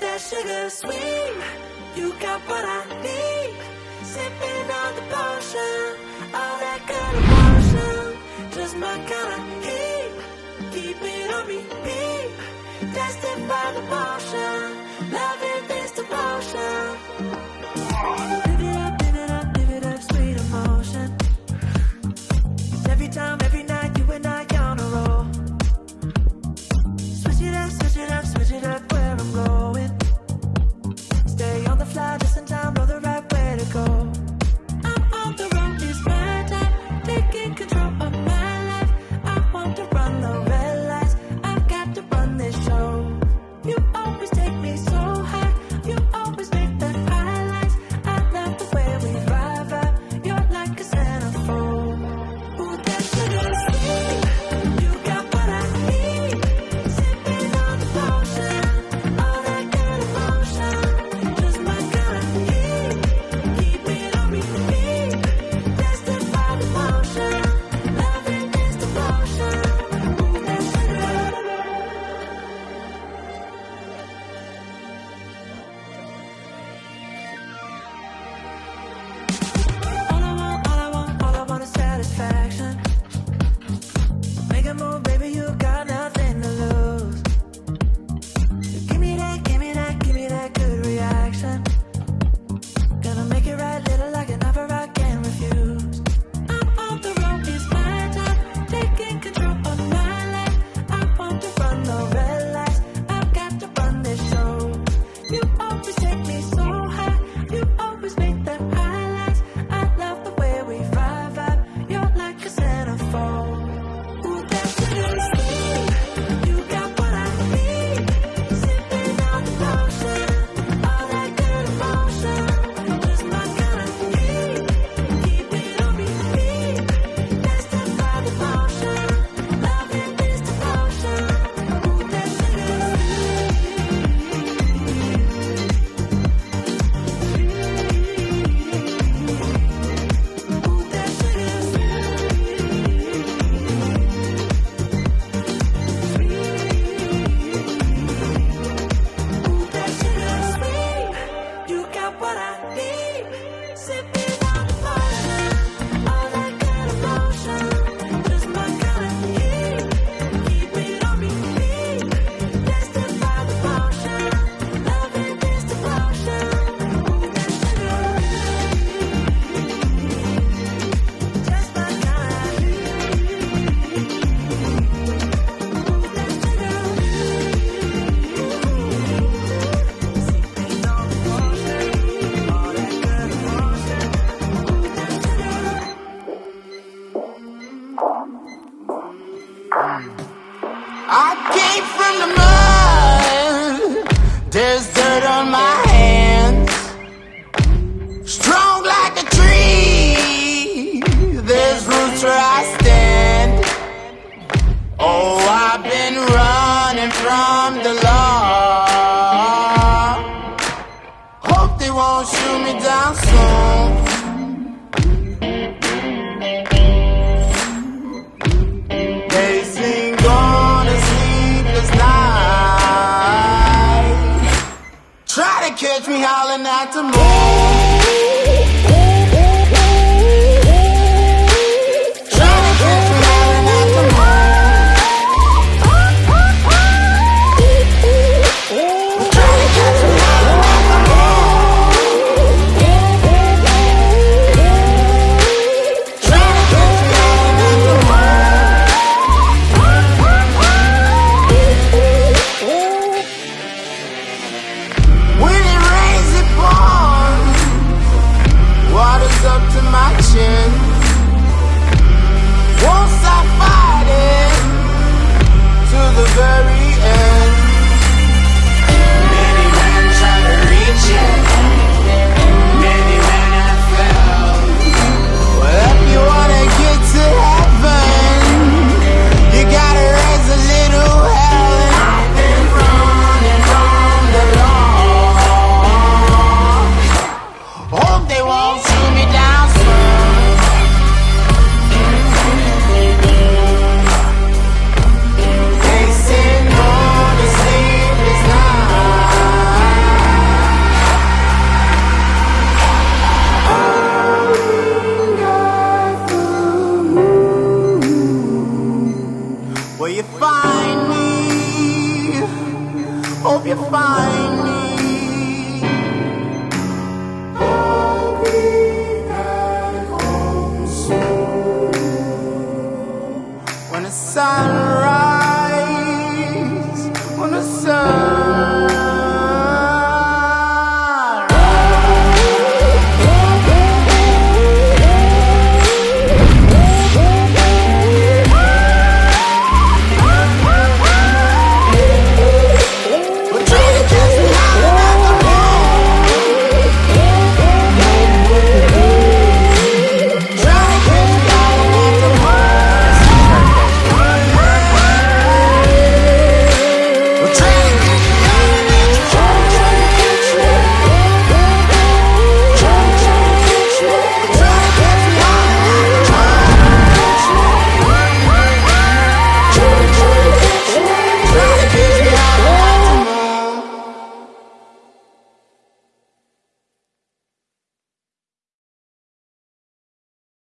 that sugar sweet. You got what I need. Sipping on the potion, all that kind of potion. Just my kind of heat. Keep it on repeat. Tested by the potion. Loving this devotion. came from the mud. There's dirt on my hands. Strong like a tree. There's roots where I stand. Oh, I've been running from the law. Hope they won't shoot me down soon. catch me howling at the moon. up to my chin. Once I fight it to the very end. you find me. Hope you find